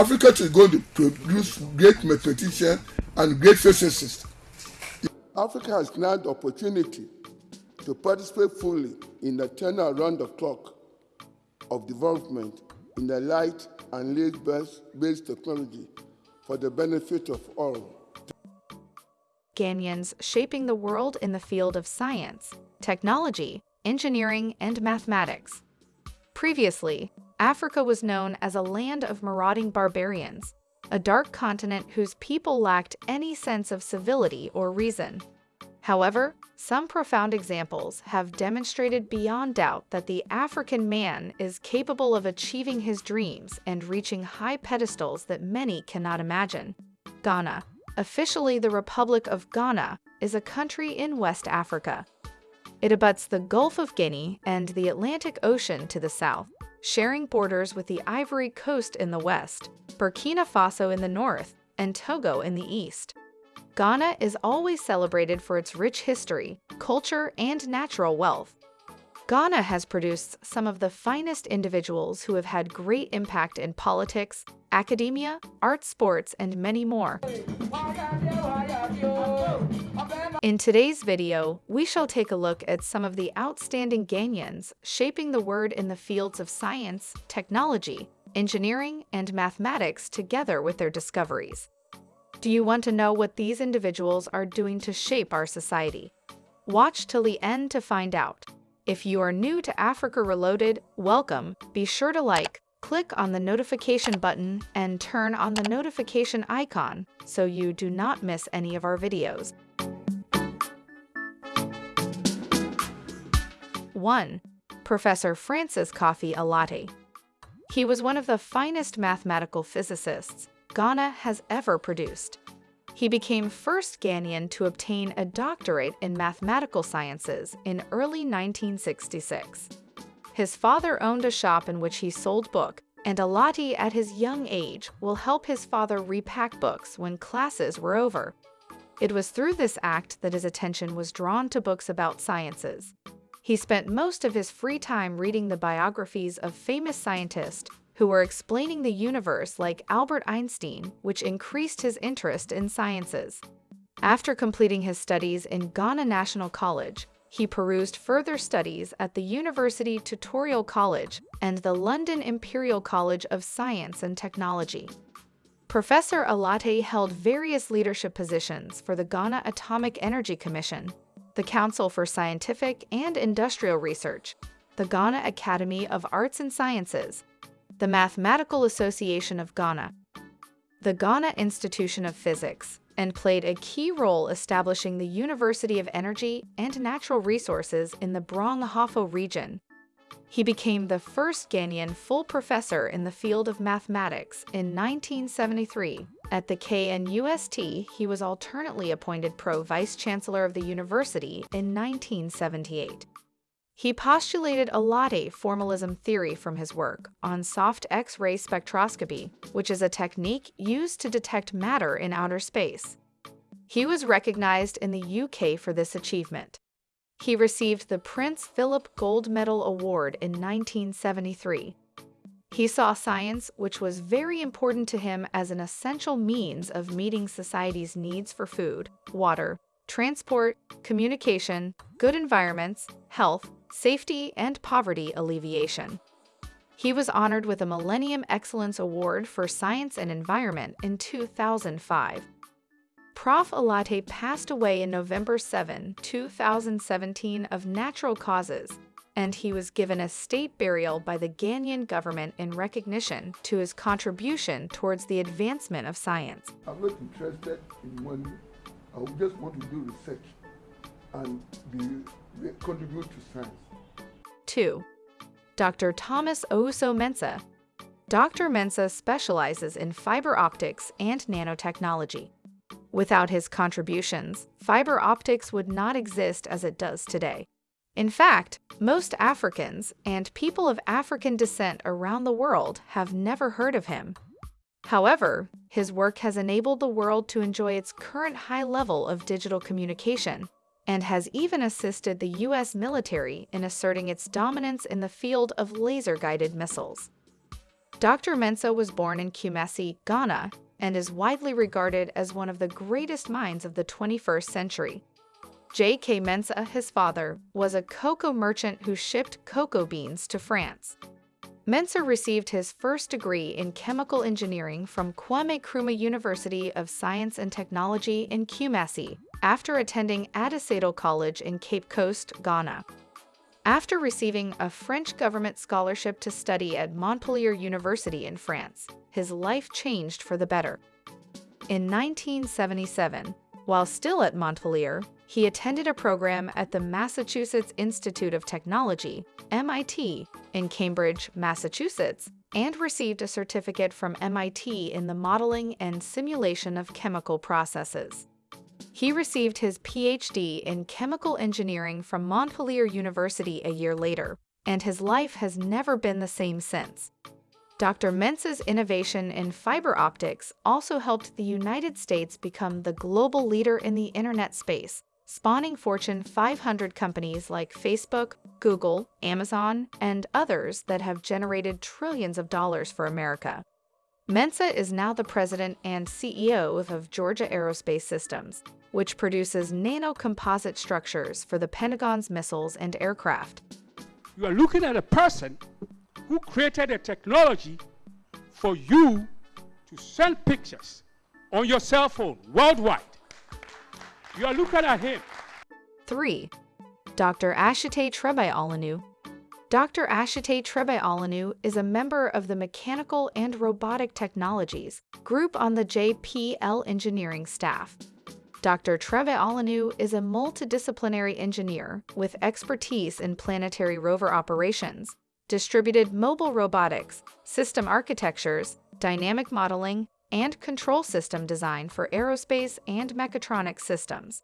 Africa is going to produce great mathematicians and great physicists. Africa has now the opportunity to participate fully in the turn around the clock of development in the light and lead-based technology for the benefit of all. Ghanaians shaping the world in the field of science, technology, engineering, and mathematics. Previously, Africa was known as a land of marauding barbarians, a dark continent whose people lacked any sense of civility or reason. However, some profound examples have demonstrated beyond doubt that the African man is capable of achieving his dreams and reaching high pedestals that many cannot imagine. Ghana, officially the Republic of Ghana, is a country in West Africa. It abuts the Gulf of Guinea and the Atlantic Ocean to the south, sharing borders with the Ivory Coast in the west, Burkina Faso in the north, and Togo in the east. Ghana is always celebrated for its rich history, culture, and natural wealth. Ghana has produced some of the finest individuals who have had great impact in politics, academia, art sports, and many more. In today's video, we shall take a look at some of the outstanding Ghanaians shaping the word in the fields of science, technology, engineering, and mathematics together with their discoveries. Do you want to know what these individuals are doing to shape our society? Watch till the end to find out. If you are new to Africa Reloaded, welcome. Be sure to like, click on the notification button, and turn on the notification icon so you do not miss any of our videos. 1. Professor Francis Kofi Allotey. He was one of the finest mathematical physicists Ghana has ever produced. He became first Ghanaian to obtain a doctorate in mathematical sciences in early 1966. His father owned a shop in which he sold books, and Allotey at his young age will help his father repack books when classes were over. It was through this act that his attention was drawn to books about sciences. He spent most of his free time reading the biographies of famous scientists who were explaining the universe like Albert Einstein, which increased his interest in sciences. After completing his studies in Ghana National College, he perused further studies at the University Tutorial College and the London Imperial College of Science and Technology. Professor Allotey held various leadership positions for the Ghana Atomic Energy Commission, the Council for Scientific and Industrial Research, the Ghana Academy of Arts and Sciences, the Mathematical Association of Ghana, the Ghana Institution of Physics, and played a key role establishing the University of Energy and Natural Resources in the Brong Ahafo region. He became the first Ghanaian full professor in the field of mathematics in 1973. At the KNUST, he was alternately appointed pro-vice chancellor of the university in 1978. He postulated a Allotey formalism theory from his work on soft X-ray spectroscopy, which is a technique used to detect matter in outer space. He was recognized in the UK for this achievement. He received the Prince Philip Gold Medal Award in 1973. He saw science, which was very important to him as an essential means of meeting society's needs for food, water, transport, communication, good environments, health, safety, and poverty alleviation. He was honored with a Millennium Excellence Award for Science and Environment in 2005. Prof. Allotey passed away in November 7, 2017 of natural causes, and he was given a state burial by the Ghanaian government in recognition to his contribution towards the advancement of science. I'm not interested in money. I just want to do research and be, contribute to science. 2. Dr. Thomas Owusu Mensah. Dr. Mensah specializes in fiber optics and nanotechnology. Without his contributions, fiber optics would not exist as it does today. In fact, most Africans and people of African descent around the world have never heard of him. However, his work has enabled the world to enjoy its current high level of digital communication and has even assisted the U.S. military in asserting its dominance in the field of laser-guided missiles. Dr. Mensah was born in Kumasi, Ghana, and is widely regarded as one of the greatest minds of the 21st century. J.K. Mensah, his father, was a cocoa merchant who shipped cocoa beans to France. Mensah received his first degree in chemical engineering from Kwame Nkrumah University of Science and Technology in Kumasi after attending Adisadel College in Cape Coast, Ghana. After receiving a French government scholarship to study at Montpellier University in France, his life changed for the better. In 1977, while still at Montpellier, he attended a program at the Massachusetts Institute of Technology, MIT, in Cambridge, Massachusetts, and received a certificate from MIT in the modeling and simulation of chemical processes. He received his PhD in chemical engineering from Montpellier University a year later, and his life has never been the same since. Dr. Mensah's innovation in fiber optics also helped the United States become the global leader in the internet space, spawning Fortune 500 companies like Facebook, Google, Amazon, and others that have generated trillions of dollars for America. Mensah is now the president and CEO of Georgia Aerospace Systems, which produces nano-composite structures for the Pentagon's missiles and aircraft. You are looking at a person who created a technology for you to send pictures on your cell phone worldwide. You are looking at him. 3. Dr. Ashitey Trebi-Ollennu Dr. Ashitey Trebi-Ollennu is a member of the Mechanical and Robotic Technologies group on the JPL engineering staff. Dr. Trebi-Ollennu is a multidisciplinary engineer with expertise in planetary rover operations, distributed mobile robotics, system architectures, dynamic modeling, and control system design for aerospace and mechatronics systems.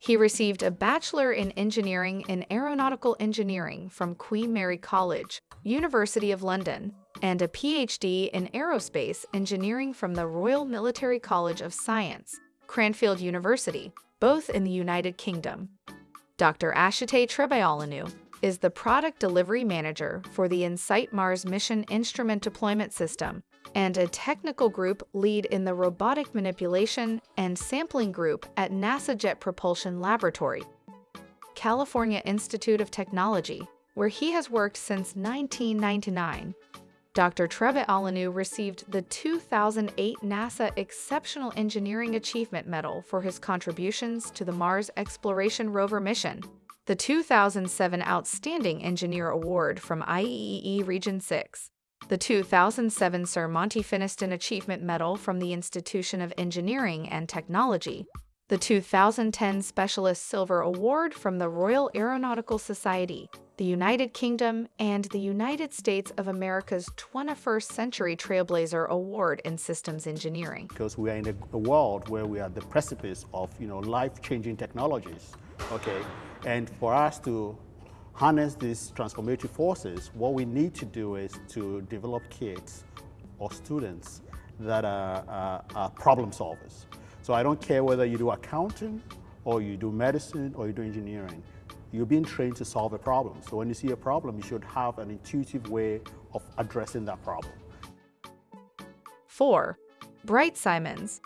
He received a Bachelor in Engineering in Aeronautical Engineering from Queen Mary College, University of London, and a PhD in Aerospace Engineering from the Royal Military College of Science, Cranfield University, both in the United Kingdom. Dr. Ashitey Trebi-Ollennu is the Product Delivery Manager for the InSight Mars Mission Instrument Deployment System and a technical group lead in the robotic manipulation and sampling group at NASA Jet Propulsion Laboratory, California Institute of Technology, where he has worked since 1999. Dr. Trebi-Ollennu received the 2008 NASA Exceptional Engineering Achievement Medal for his contributions to the Mars Exploration Rover mission, the 2007 Outstanding Engineer Award from IEEE Region 6, the 2007 Sir Monty Finniston Achievement Medal from the Institution of Engineering and Technology, the 2010 Specialist Silver Award from the Royal Aeronautical Society, the United Kingdom, and the United States of America's 21st Century Trailblazer Award in Systems Engineering. Because we are in a, world where we are the precipice of you know, life-changing technologies, okay? And for us to harness these transformative forces, what we need to do is to develop kids or students that are, are, are, problem solvers. So I don't care whether you do accounting or you do medicine or you do engineering. You're being trained to solve a problem. So when you see a problem, you should have an intuitive way of addressing that problem. 4. Bright Simons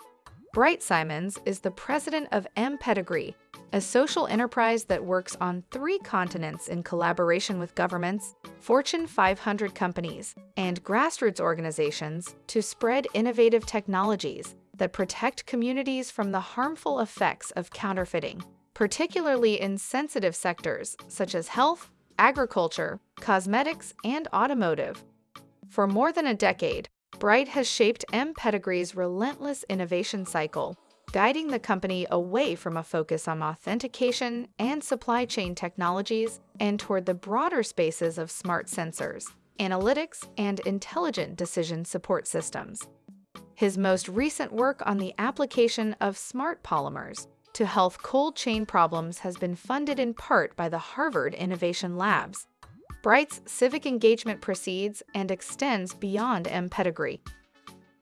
Bright Simons is the president of mPedigree, a social enterprise that works on three continents in collaboration with governments, Fortune 500 companies, and grassroots organizations to spread innovative technologies that protect communities from the harmful effects of counterfeiting, particularly in sensitive sectors such as health, agriculture, cosmetics, and automotive. For more than a decade, Bright has shaped mPedigree's relentless innovation cycle guiding the company away from a focus on authentication and supply chain technologies and toward the broader spaces of smart sensors, analytics, and intelligent decision support systems. His most recent work on the application of smart polymers to health cold chain problems has been funded in part by the Harvard Innovation Labs. Bright's civic engagement proceeds and extends beyond mPedigree.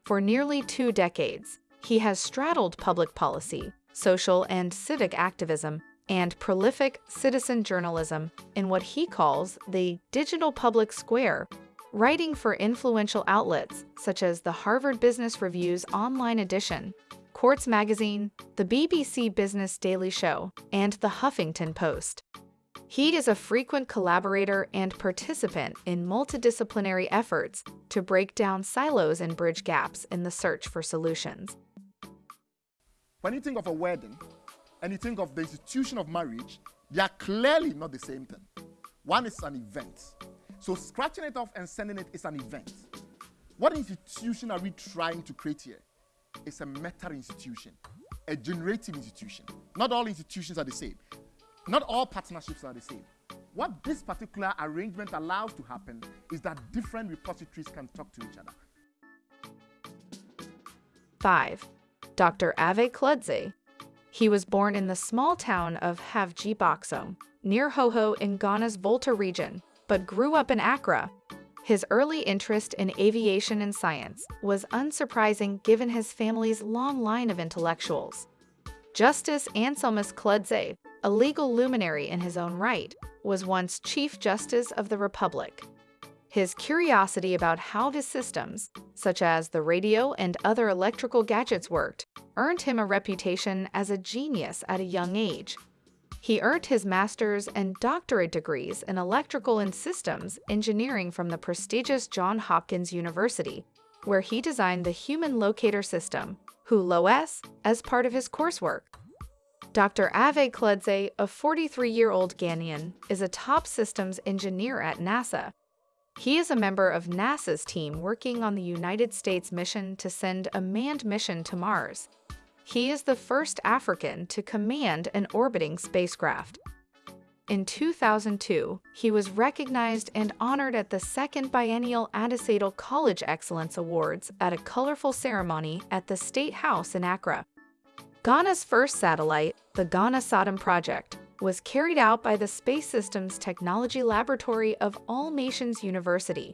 For nearly two decades, he has straddled public policy, social and civic activism, and prolific citizen journalism in what he calls the digital public square, writing for influential outlets such as the Harvard Business Review's online edition, Quartz Magazine, the BBC Business Daily Show, and the Huffington Post. He is a frequent collaborator and participant in multidisciplinary efforts to break down silos and bridge gaps in the search for solutions. When you think of a wedding and you think of the institution of marriage, they are clearly not the same thing. One is an event. So scratching it off and sending it is an event. What institution are we trying to create here? It's a meta institution, a generative institution. Not all institutions are the same. Not all partnerships are the same. What this particular arrangement allows to happen is that different repositories can talk to each other. 5. Dr. Ave Kludze. He was born in the small town of Havji near Hohoe in Ghana's Volta region, but grew up in Accra. His early interest in aviation and science was unsurprising given his family's long line of intellectuals. Justice Anselmus Kludze, a legal luminary in his own right, was once Chief Justice of the Republic. His curiosity about how the systems, such as the radio and other electrical gadgets worked, earned him a reputation as a genius at a young age. He earned his master's and doctorate degrees in electrical and systems engineering from the prestigious Johns Hopkins University, where he designed the human locator system, HULOS, as part of his coursework. Dr. Ave Kludze, a 43-year-old Ghanaian, is a top systems engineer at NASA he is a member of NASA's team working on the United States mission to send a manned mission to Mars. He is the first African to command an orbiting spacecraft. In 2002, he was recognized and honored at the second biennial Adisadel College Excellence Awards at a colorful ceremony at the State House in Accra. Ghana's first satellite, the Ghana Satem Project, was carried out by the Space Systems Technology Laboratory of All Nations University.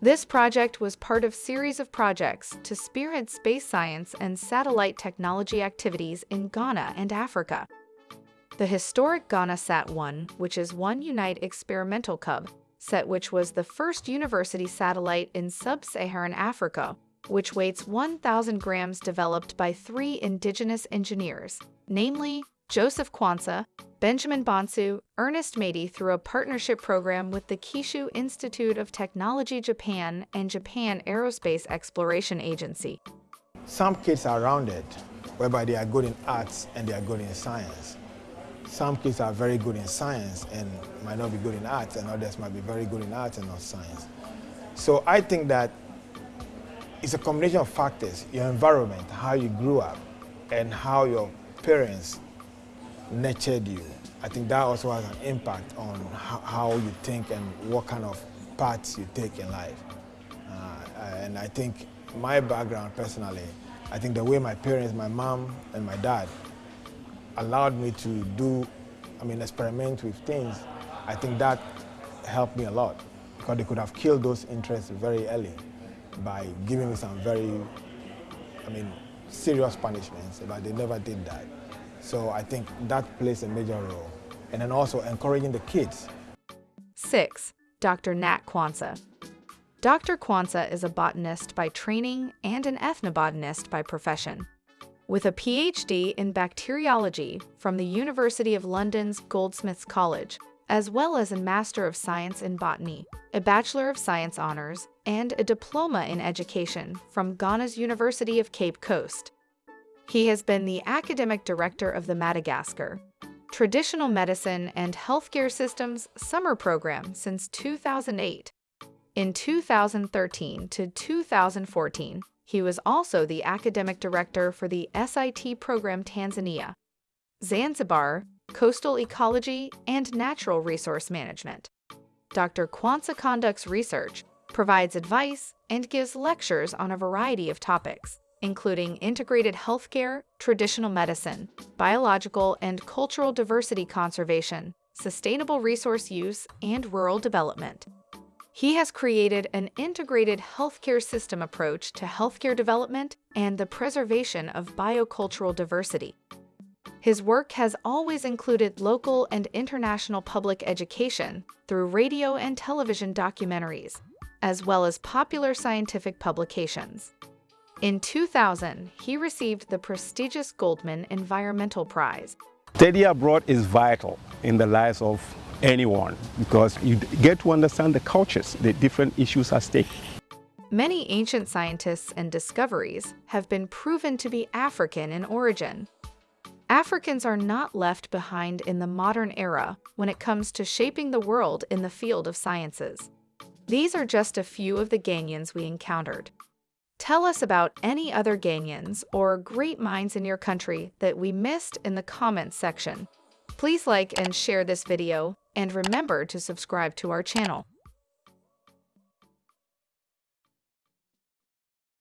This project was part of a series of projects to spearhead space science and satellite technology activities in Ghana and Africa. The historic GhanaSat-1, which is One Unite Experimental Cub, set which was the first university satellite in sub-Saharan Africa, which weighs 1,000 grams developed by three indigenous engineers, namely Joseph Quansah, Benjamin Bonsu, Ernest Matey through a partnership program with the Kyushu Institute of Technology Japan and Japan Aerospace Exploration Agency. Some kids are rounded, whereby they are good in arts and they are good in science. Some kids are very good in science and might not be good in arts, and others might be very good in arts and not science. So I think that it's a combination of factors, your environment, how you grew up, and how your parents nurtured you. I think that also has an impact on how you think and what kind of paths you take in life. Uh, and I think my background personally, I think the way my parents, my mom and my dad allowed me to do, I mean, experiment with things, I think that helped me a lot because they could have killed those interests very early by giving me some very, I mean, serious punishments, but they never did that. So I think that plays a major role. And then also encouraging the kids. 6. Dr. Nat Quansah. Dr. Quansah is a botanist by training and an ethnobotanist by profession. With a PhD in bacteriology from the University of London's Goldsmiths College, as well as a Master of Science in Botany, a Bachelor of Science Honors, and a Diploma in Education from Ghana's University of Cape Coast. He has been the academic director of the Madagascar Traditional Medicine and Healthcare Systems Summer Program since 2008. In 2013 to 2014, he was also the academic director for the SIT program Tanzania, Zanzibar, Coastal Ecology, and Natural Resource Management. Dr. Quansah conducts research, provides advice, and gives lectures on a variety of topics including integrated healthcare, traditional medicine, biological and cultural diversity conservation, sustainable resource use, and rural development. He has created an integrated healthcare system approach to healthcare development and the preservation of biocultural diversity. His work has always included local and international public education through radio and television documentaries, as well as popular scientific publications. In 2000, he received the prestigious Goldman Environmental Prize. Study abroad is vital in the lives of anyone because you get to understand the cultures, the different issues at stake. Many ancient scientists and discoveries have been proven to be African in origin. Africans are not left behind in the modern era when it comes to shaping the world in the field of sciences. These are just a few of the Ghanaians we encountered. Tell us about any other Ghanaians or great minds in your country that we missed in the comments section. Please like and share this video, and remember to subscribe to our channel.